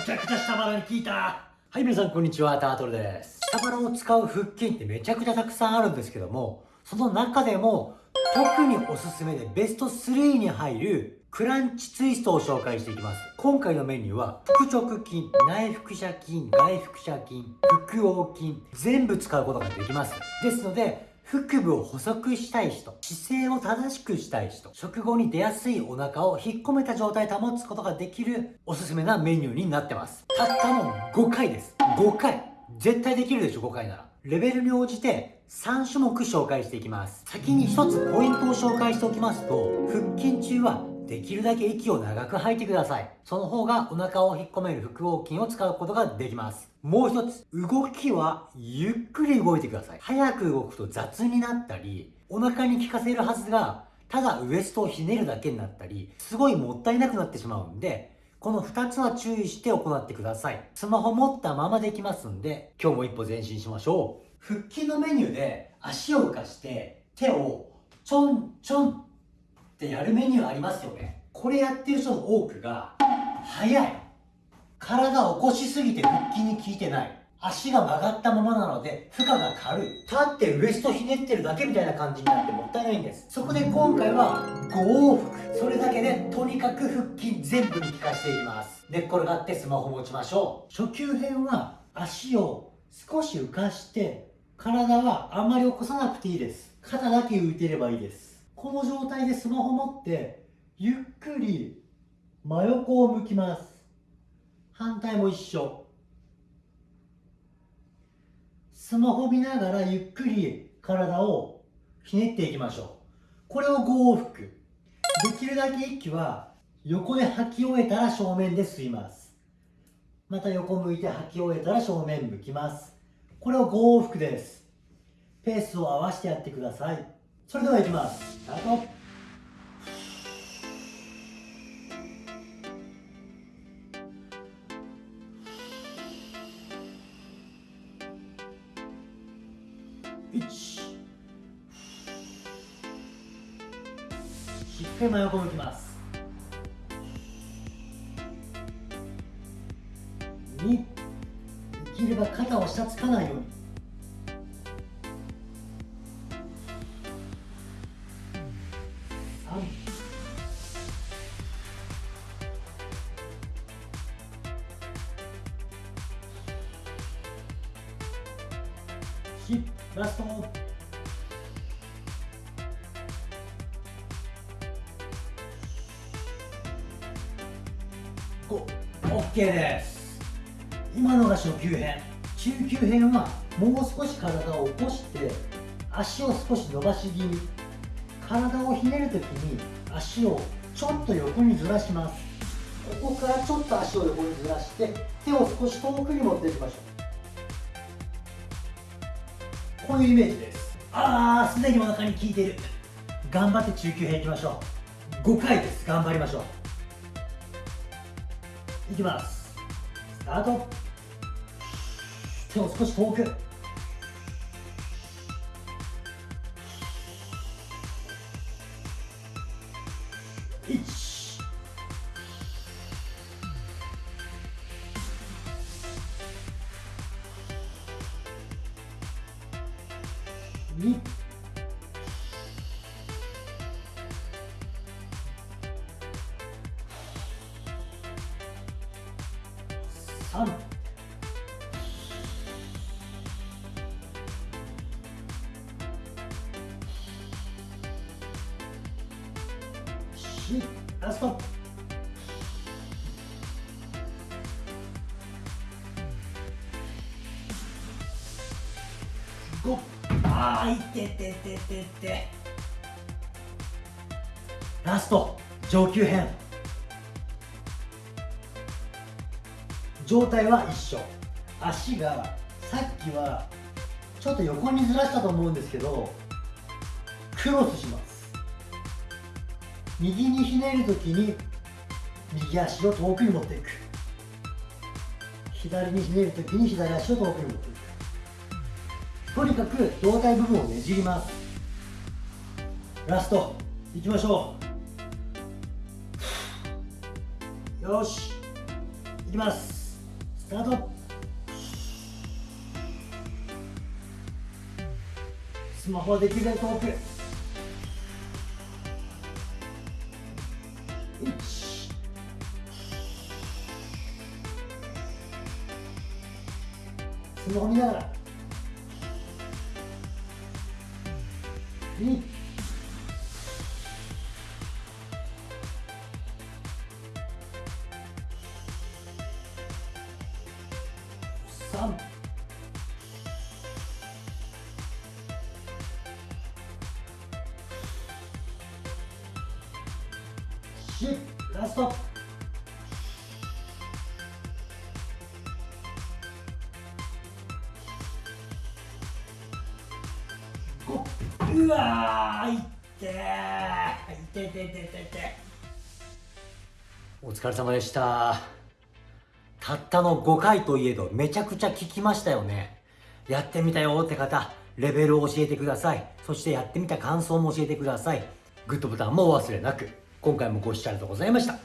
むちゃくちゃ下腹に効いた。はい皆さんこんにちは。タートルです。下腹を使う腹筋ってめちゃくちゃたくさんあるんですけどもその中でも特におすすめでベスト3に入るクランチツイストを紹介していきます。今回のメニューは腹直筋内腹斜筋外腹斜筋腹横筋全部使うことができます。ですので腹部を細くしたい人、姿勢を正しくしたい人、食後に出やすいお腹を引っ込めた状態保つことができるおすすめなメニューになってます。たったの5回です。5回。絶対できるでしょ、5回なら。レベルに応じて3種目紹介していきます。先に1つポイントを紹介しておきますと、腹筋中はできるだけ息を長く吐いてください。その方がお腹を引っ込める腹横筋を使うことができます。もう一つ、動きはゆっくり動いてください。早く動くと雑になったり、お腹に効かせるはずが、ただウエストをひねるだけになったり、すごいもったいなくなってしまうんで、この2つは注意して行ってください。スマホ持ったままできますんで、今日も一歩前進しましょう。腹筋のメニューで足を浮かして手をちょんちょんってやるメニューありますよね。これやってる人の多くが速い。体を起こしすぎて腹筋に効いてない。足が曲がったままなので負荷が軽い。立ってウエストひねってるだけみたいな感じになってもったいないんです。そこで今回は5往復。それだけでとにかく腹筋全部に効かせていきます。寝っ転がってスマホ持ちましょう。初級編は足を少し浮かして体はあんまり起こさなくていいです。肩だけ浮いてればいいです。この状態でスマホ持ってゆっくり真横を向きます。反対も一緒。スマホ見ながらゆっくり体をひねっていきましょう。これを5往復。できるだけ息は横で吐き終えたら正面で吸います。また横向いて吐き終えたら正面向きます。これを5往復です。ペースを合わせてやってください。それではいきます。スタート。しっかり真横向きます。2できれば肩を下つかないように。ラスト5 OK です。今のが初級編中級編はもう少し体を起こして足を少し伸ばし気味。体をひねるときに足をちょっと横にずらします。ここからちょっと足を横にずらして手を少し遠くに持っていきましょう。こういうイメージです。ああすでにお腹に効いている。頑張って中級編いきましょう。5回です。頑張りましょう。いきます。スタート。手を少し遠く。123 4ラスト。5あーいててててて。ラスト上級編。状態は一緒。足がさっきはちょっと横にずらしたと思うんですけどクロスします。右にひねるときに右足を遠くに持っていく。左にひねるときに左足を遠くに持っていく。とにかく胴体部分をねじります。ラストいきましょう。よし。いきます。スタート。スマホはできるだけ遠く。スマホ見ながら。2三ラスト。うわーいってーいてててててお疲れ様でした。たったの5回といえどめちゃくちゃ効きましたよね。やってみたよって方レベルを教えてください。そしてやってみた感想も教えてください。グッドボタンもお忘れなく。今回もご視聴ありがとうございました。